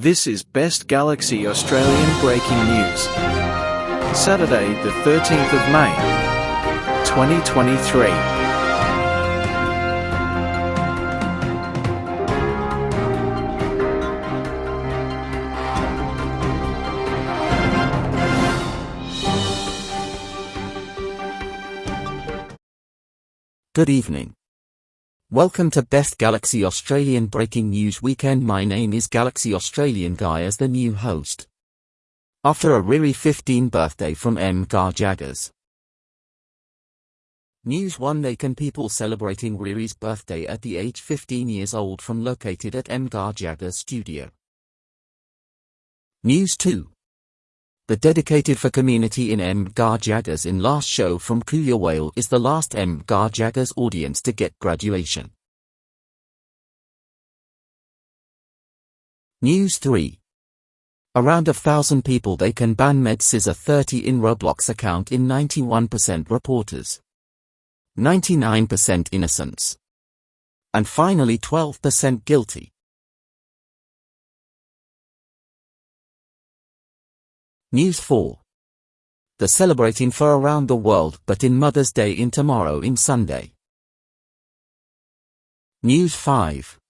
This is Best Galaxy Australian breaking news. Saturday, the 13th of May, 2023. Good evening. Welcome to Best Galaxy Australian Breaking News Weekend. My name is Galaxy Australian Guy as the new host. After a Riri 15 birthday from M. Gar Jaggers. News 1 Nakan people celebrating Riri's birthday at the age 15 years old from located at M. Gar Jaggers studio. News 2 the dedicated for community in M. Gar Jaggers in last show from Kuya Whale is the last M. Gar Jaggers audience to get graduation. News 3 Around a thousand people they can ban Med Scissor 30 in Roblox account in 91% reporters. 99% innocence. And finally 12% guilty. News 4. The celebrating for around the world but in Mother's Day in tomorrow in Sunday. News 5.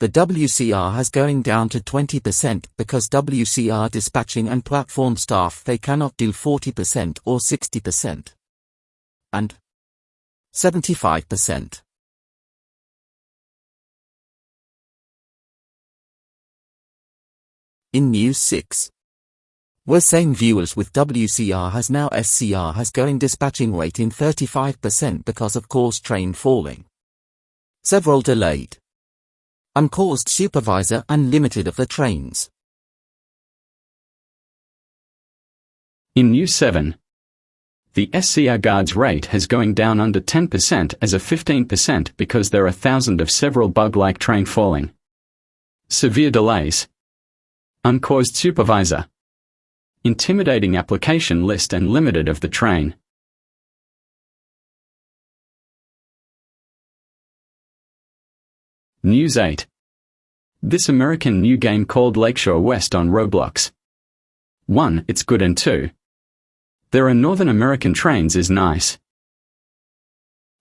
The WCR has going down to 20% because WCR dispatching and platform staff they cannot do 40% or 60%. And 75%. In News 6. We're saying viewers with WCR has now SCR has going dispatching rate in 35% because of course train falling. Several delayed. Uncaused supervisor unlimited of the trains. In News 7, the SCR guards rate has going down under 10% as a 15% because there are thousand of several bug-like train falling. Severe delays. Uncaused supervisor intimidating application list and limited of the train. News 8. This American new game called Lakeshore West on Roblox. 1. It's good and 2. There are Northern American trains is nice.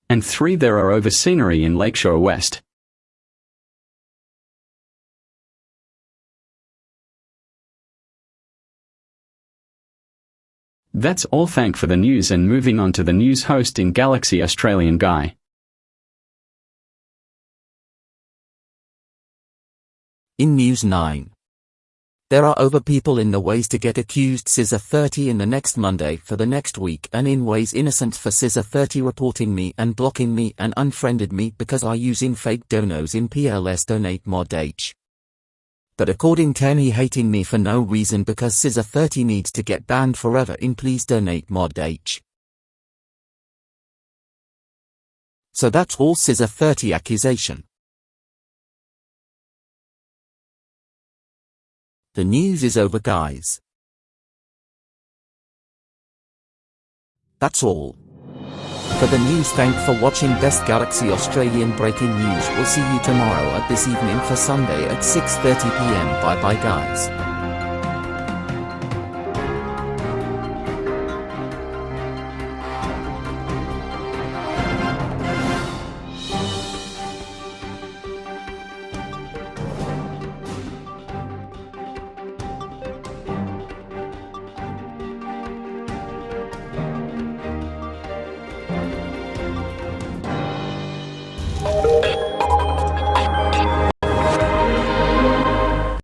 And 3. There are over scenery in Lakeshore West. That's all thank for the news and moving on to the news host in Galaxy Australian Guy. In News 9. There are over people in the ways to get accused Scissor 30 in the next Monday for the next week and in ways innocent for Scissor 30 reporting me and blocking me and unfriended me because I using fake donos in PLS donate mod H but according to he hating me for no reason because Scissor 30 needs to get banned forever in please donate mod H. So that's all Scissor 30 accusation. The news is over guys. That's all. For the news thank for watching Best Galaxy Australian Breaking News. We'll see you tomorrow at this evening for Sunday at 6.30pm. Bye bye guys.